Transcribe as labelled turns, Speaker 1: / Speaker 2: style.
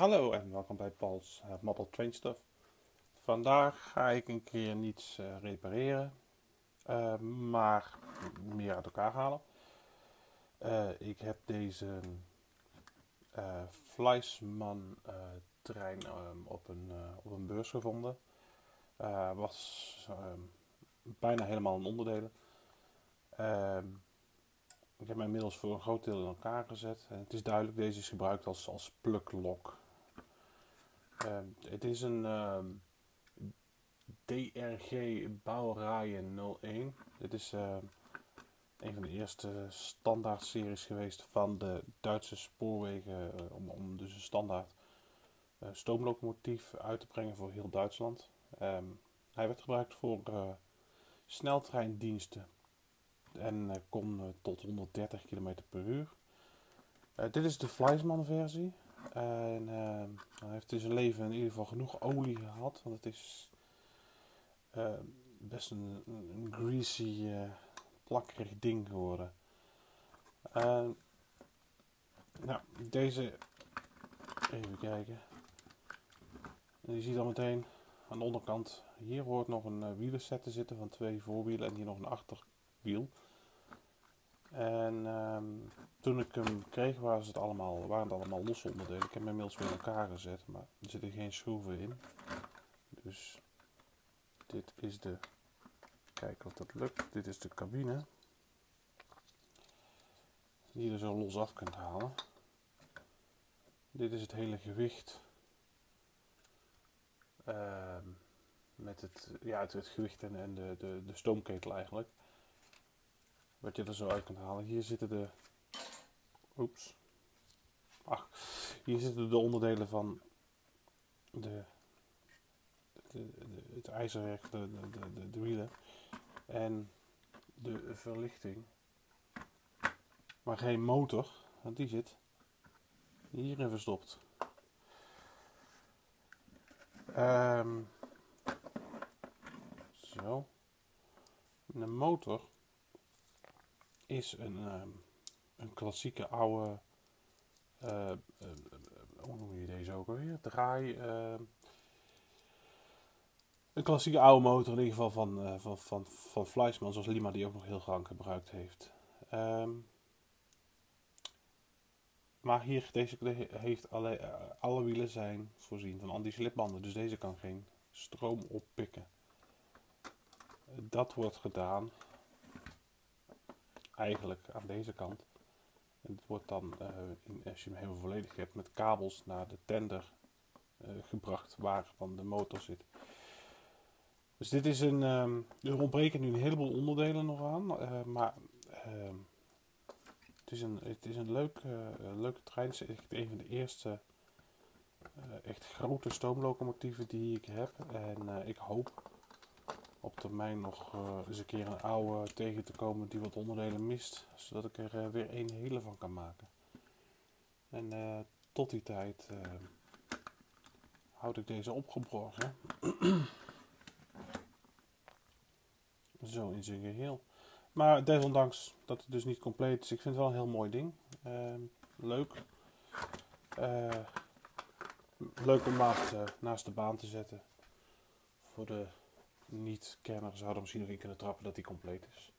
Speaker 1: Hallo en welkom bij Paul's uh, Model Train Stuff. Vandaag ga ik een keer niets uh, repareren, uh, maar meer uit elkaar halen. ik heb deze Fleisman trein um, op, een, op een beurs gevonden. was um, bijna helemaal in onderdelen. Ehm, ik heb hem inmiddels voor een groot deel in elkaar gezet. Het is duidelijk, deze is gebruikt als, als plug-lock. Uh, het is een uh, ehm, DRG Baureihen 01. Dit is uh, een van de eerste standaard series geweest van de Duitse spoorwegen. Eh, om, om dus een standaard eh, stoomlocomotief uit te brengen voor heel Duitsland. Um, hij werd gebruikt voor uh, sneltreindiensten en kon tot 130 km per uur. dit is de Fleisman versie. En uh, hij heeft in zijn leven in ieder geval genoeg olie gehad. Want het is uh, best een, greasy, uh, plakkerig ding geworden. nou, deze. Even kijken. En je ziet al meteen aan de onderkant. Hier hoort nog een wielerset te zitten van twee voorwielen en hier nog een achterwiel. En um, toen ik hem kreeg was het allemaal, waren het allemaal losse onderdelen. Ik heb hem inmiddels weer in elkaar gezet, maar er zitten geen schroeven in. Dus dit is de, kijken of dat lukt, dit is de cabine. Die je er zo los af kunt halen. Dit is het hele gewicht. Uh, met het, ja, het, het gewicht en, en de, de, de stoomketel eigenlijk. Wat je er zo uit kunt halen. Hier zitten de. Oeps. Ach, hier zitten de onderdelen van de, de, het ijzerwerk, de, de, de, wielen en de verlichting. Maar geen motor, want die zit hierin verstopt. Um, zo. De motor is een, uh, een klassieke oude. Uh, hoe noem je deze ook alweer? Draai. een klassieke oude motor, in ieder geval van, van, van, van Fleischmann, zoals Lima die ook nog heel lang gebruikt heeft. Um, maar hier, deze heeft alle, alle wielen zijn voorzien van anti-slipbanden, dus deze kan geen stroom oppikken. Dat wordt gedaan eigenlijk aan deze kant. En het wordt dan, uh, in, als je hem helemaal volledig hebt, met kabels naar de tender uh, gebracht waar van de motor zit. Dus dit is een, um, er ontbreken nu een heleboel onderdelen nog aan, uh, maar ehm, het is een, het is een leuk, leuke trein. Het is echt een van de eerste echt grote stoomlocomotieven die ik heb. En ik hoop op termijn nog uh, eens een keer een oude tegen te komen die wat onderdelen mist. Zodat ik er uh, weer een hele van kan maken. En uh, tot die tijd houd ik deze opgeborgen. Zo in zijn geheel. Maar desondanks dat het dus niet compleet is. Ik vind het wel een heel mooi ding. Ehm, leuk. leuk om naast, naast de baan te zetten. Voor de niet-kenner zouden misschien nog in kunnen trappen dat die compleet is.